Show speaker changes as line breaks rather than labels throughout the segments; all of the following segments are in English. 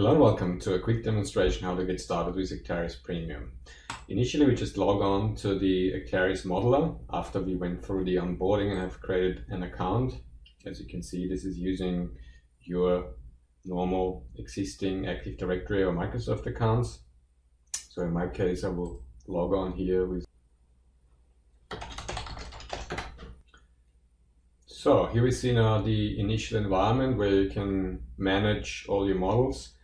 Hello and welcome to a quick demonstration how to get started with Acterys Premium. Initially we just log on to the Acterys modeler after we went through the onboarding and have created an account. As you can see this is using your normal existing Active Directory or Microsoft accounts. So in my case I will log on here with So here we see now the initial environment where you can manage all your models.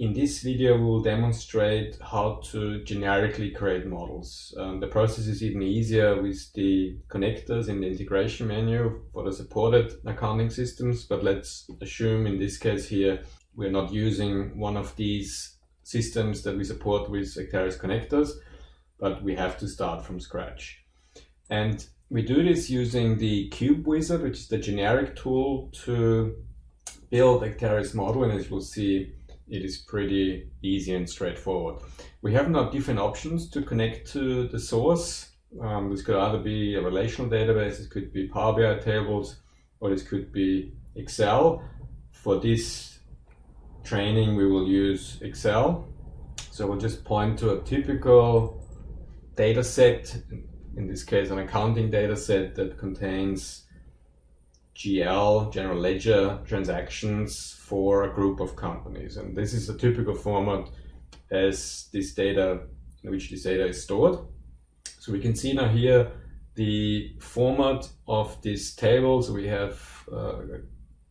In this video, we will demonstrate how to generically create models. Um, the process is even easier with the connectors in the integration menu for the supported accounting systems, but let's assume in this case here, we're not using one of these systems that we support with Acterys connectors, but we have to start from scratch. And we do this using the Cube Wizard, which is the generic tool to build Acterys model. And as you'll see, it is pretty easy and straightforward. We have now different options to connect to the source. Um, this could either be a relational database, it could be Power BI tables, or this could be Excel. For this training, we will use Excel. So we'll just point to a typical data set, in this case an accounting data set that contains GL, general ledger transactions for a group of companies. And this is a typical format as this data, in which this data is stored. So we can see now here the format of this table. So we have uh,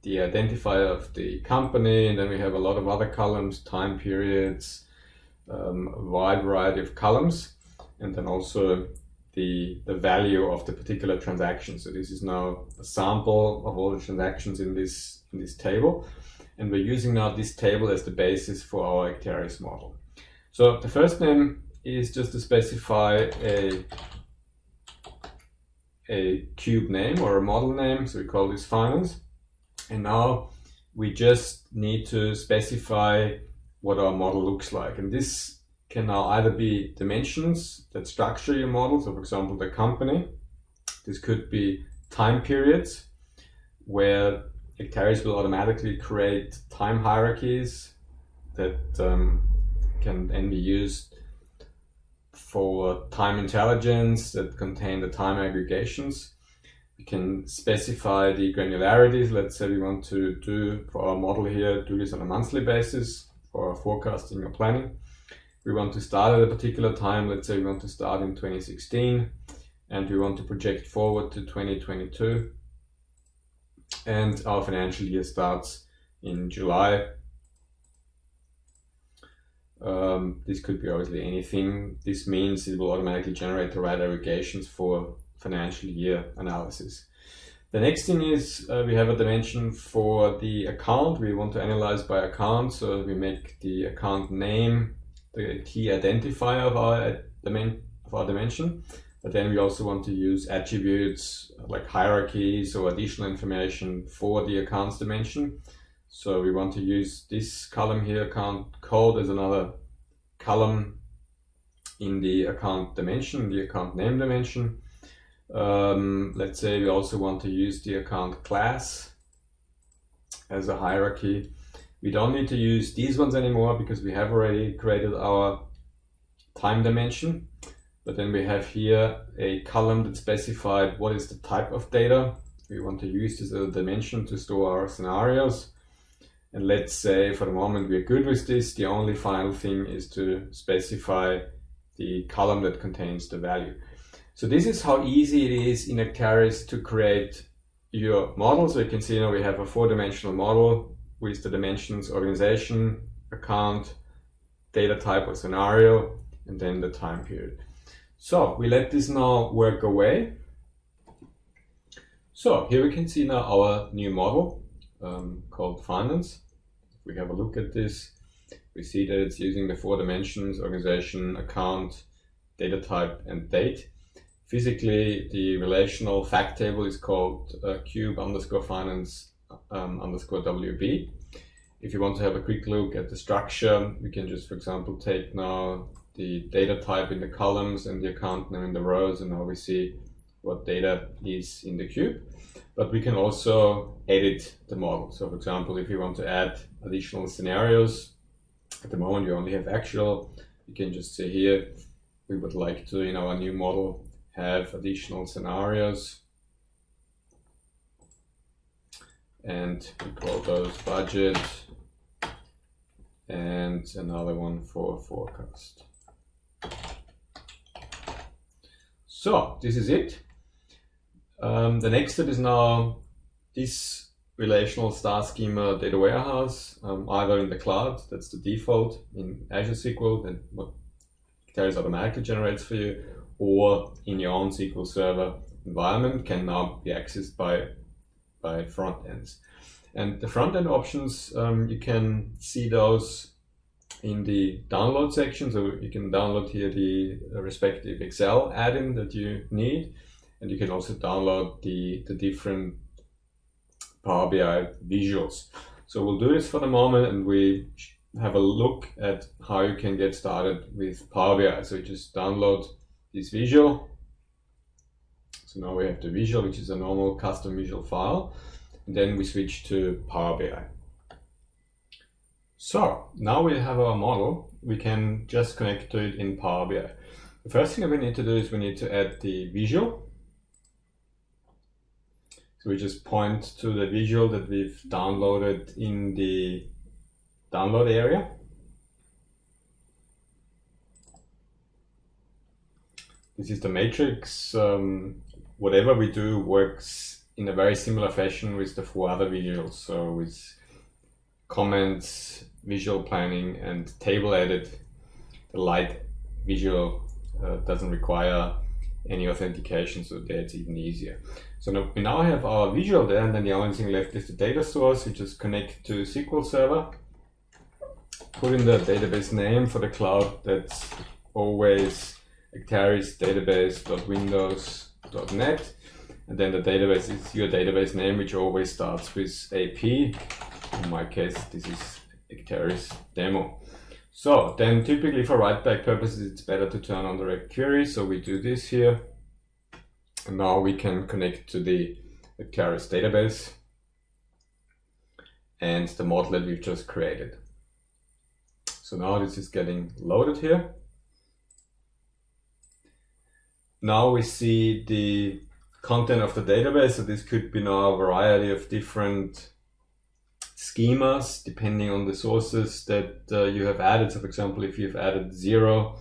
the identifier of the company, and then we have a lot of other columns, time periods, um, a wide variety of columns, and then also the, the value of the particular transaction. So this is now a sample of all the transactions in this, in this table. And we're using now this table as the basis for our Acterys model. So the first name is just to specify a, a cube name or a model name. So we call this finance. And now we just need to specify what our model looks like. And this can now either be dimensions that structure your model. So for example, the company. This could be time periods where Acterys will automatically create time hierarchies that um, can then be used for time intelligence that contain the time aggregations. We can specify the granularities. Let's say we want to do for our model here, do this on a monthly basis for forecasting or planning we want to start at a particular time. Let's say we want to start in 2016 and we want to project forward to 2022. And our financial year starts in July. Um, this could be obviously anything. This means it will automatically generate the right aggregations for financial year analysis. The next thing is uh, we have a dimension for the account. We want to analyze by account. So we make the account name the key identifier of our, of our dimension. But then we also want to use attributes like hierarchies or additional information for the accounts dimension. So we want to use this column here, account code, as another column in the account dimension, the account name dimension. Um, let's say we also want to use the account class as a hierarchy. We don't need to use these ones anymore because we have already created our time dimension. But then we have here a column that specified what is the type of data. We want to use this as a dimension to store our scenarios. And let's say for the moment we're good with this. The only final thing is to specify the column that contains the value. So this is how easy it is in Acterys to create your model. So you can see now we have a four-dimensional model with the dimensions organization, account, data type or scenario, and then the time period. So we let this now work away. So here we can see now our new model um, called finance. We have a look at this. We see that it's using the four dimensions, organization, account, data type, and date. Physically, the relational fact table is called uh, cube underscore finance um, underscore WB. If you want to have a quick look at the structure, we can just, for example, take now the data type in the columns and the account name in the rows, and now we see what data is in the cube. but we can also edit the model. So for example, if you want to add additional scenarios, at the moment you only have actual, you can just say here, we would like to, in our new model, have additional scenarios. And we call those budget and another one for forecast. So this is it. Um, the next step is now this relational star schema data warehouse, um, either in the cloud, that's the default in Azure SQL, and what Acterys automatically generates for you, or in your own SQL Server environment can now be accessed by, by front ends. And the front end options, um, you can see those in the download section. So you can download here the respective Excel add-in that you need. And you can also download the, the different Power BI visuals. So we'll do this for the moment and we have a look at how you can get started with Power BI. So you just download this visual. So now we have the visual, which is a normal custom visual file. And then we switch to Power BI. So now we have our model, we can just connect to it in Power BI. The first thing that we need to do is we need to add the visual. So we just point to the visual that we've downloaded in the download area. This is the matrix. Um, whatever we do works in a very similar fashion with the four other visuals. So with comments, visual planning, and table edit, the light visual uh, doesn't require any authentication, so that's even easier. So now we now have our visual there, and then the only thing left is the data source. We just connect to SQL Server, put in the database name for the cloud. That's always Acterys database.windows.net. And then the database is your database name, which always starts with AP. In my case, this is Acterys demo. So then typically for write back purposes, it's better to turn on the direct query. So we do this here. And now we can connect to the Acterys database and the model that we've just created. So now this is getting loaded here. Now we see the content of the database. So this could be now a variety of different schemas depending on the sources that uh, you have added. So for example, if you've added Xero,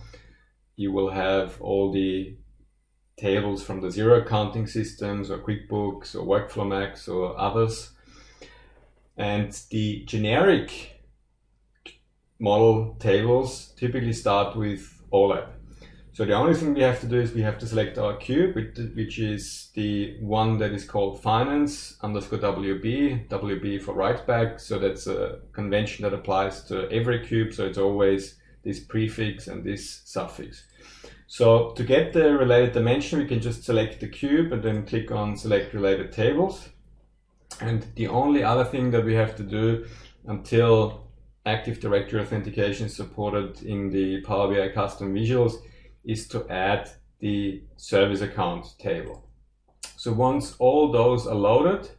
you will have all the tables from the Xero accounting systems or QuickBooks or WorkflowMax or others. And the generic model tables typically start with OLAP. So the only thing we have to do is we have to select our cube, which is the one that is called finance underscore WB, WB for write back. So that's a convention that applies to every cube. So it's always this prefix and this suffix. So to get the related dimension, we can just select the cube and then click on select related tables. And the only other thing that we have to do until Active Directory authentication is supported in the Power BI custom visuals is to add the service account table. So once all those are loaded,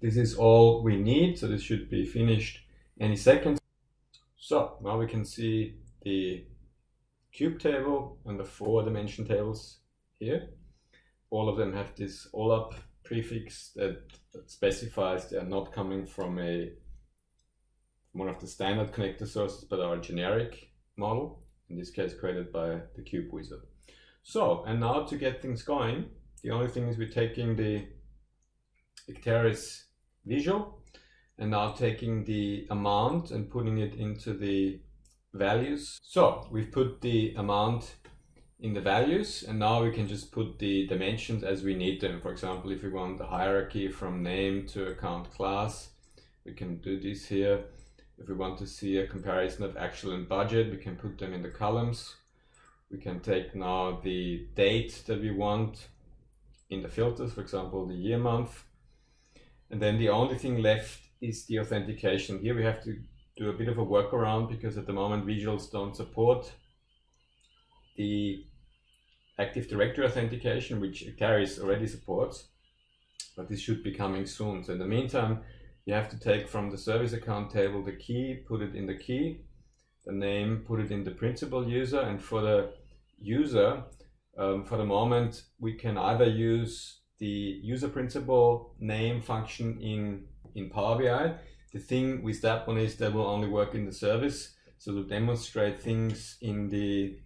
this is all we need. So this should be finished any second. So now we can see the cube table and the four dimension tables here. All of them have this OLAP prefix that specifies they are not coming from a one of the standard connector sources, but are generic model in this case created by the Cube Wizard. So, and now to get things going, the only thing is we're taking the Acterys visual and now taking the amount and putting it into the values. So we've put the amount in the values and now we can just put the dimensions as we need them. For example, if we want the hierarchy from name to account class, we can do this here. If we want to see a comparison of actual and budget, we can put them in the columns. We can take now the date that we want in the filters, for example, the year month. And then the only thing left is the authentication. Here we have to do a bit of a workaround because at the moment visuals don't support the Active Directory authentication, which Acterys already supports. but this should be coming soon. So in the meantime, you have to take from the service account table the key, put it in the key, the name, put it in the principal user, and for the user, um, for the moment, we can either use the user principal name function in, in Power BI. The thing with that one is that will only work in the service. So to demonstrate things in the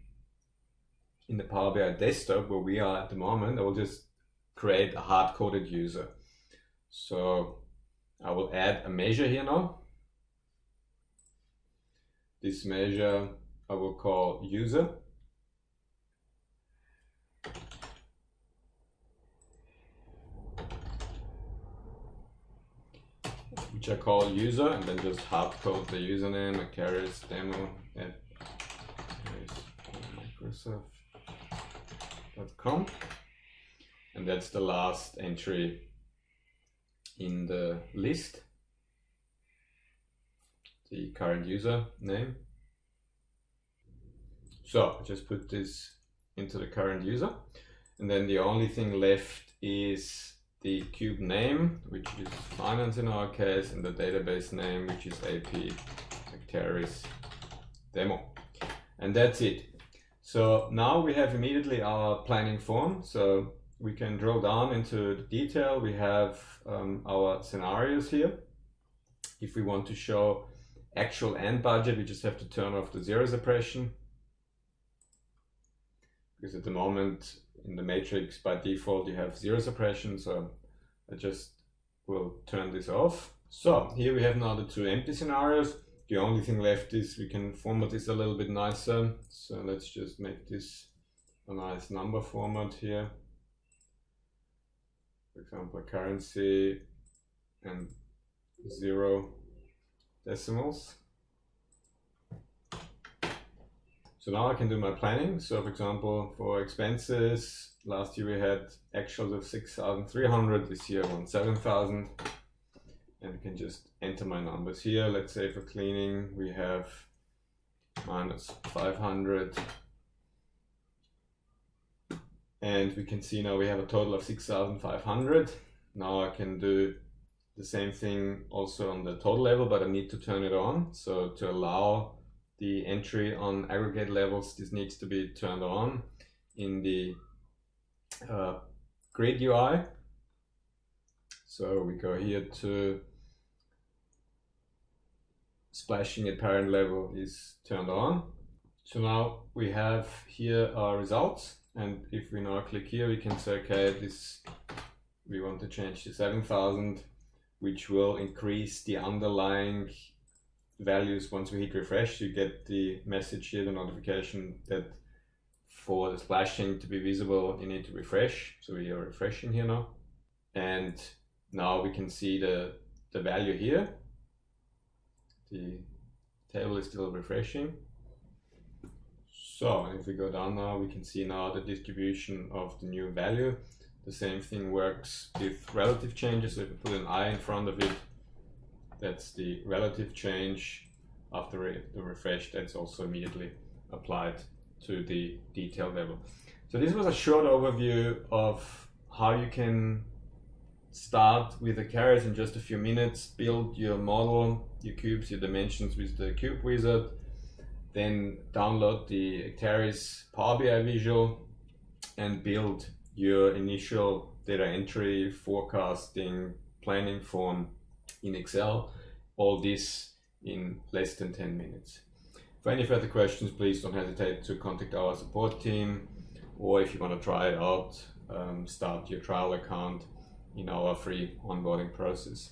in the Power BI desktop where we are at the moment, I will just create a hard-coded user. So I will add a measure here now. This measure I will call user. which I call user and then just hard code the username Acterys demo at microsoft.com and that's the last entry in the list the current user name so I just put this into the current user and then the only thing left is the cube name, which is finance in our case, and the database name, which is AP Acterys demo. And that's it. So now we have immediately our planning form. So we can drill down into the detail. We have um, our scenarios here. If we want to show actual and budget, we just have to turn off the zero suppression. Because at the moment in the matrix by default you have zero suppression so I just will turn this off so here we have now the two empty scenarios the only thing left is we can format this a little bit nicer so let's just make this a nice number format here for example currency and zero decimals So now I can do my planning. So for example, for expenses, last year we had actuals of 6,300, this year on 7,000. And I can just enter my numbers here. Let's say for cleaning, we have minus 500. And we can see now we have a total of 6,500. Now I can do the same thing also on the total level, but I need to turn it on. So to allow the entry on aggregate levels, this needs to be turned on in the uh, grid UI. So we go here to splashing at parent level is turned on. So now we have here our results. And if we now click here, we can say, okay, this, we want to change to 7,000, which will increase the underlying values once we hit refresh you get the message here the notification that for the splashing to be visible you need to refresh. So we are refreshing here now. And now we can see the the value here. The table is still refreshing so if we go down now we can see now the distribution of the new value the same thing works with relative changes so if we put an i in front of it that's the relative change after the refresh that's also immediately applied to the detail level. So this was a short overview of how you can start with Acterys in just a few minutes, build your model, your cubes, your dimensions with the Cube Wizard, then download the Acterys Power BI visual and build your initial data entry, forecasting, planning form in Excel, all this in less than 10 minutes. For any further questions, please don't hesitate to contact our support team, or if you want to try it out, um, start your trial account in our free onboarding process.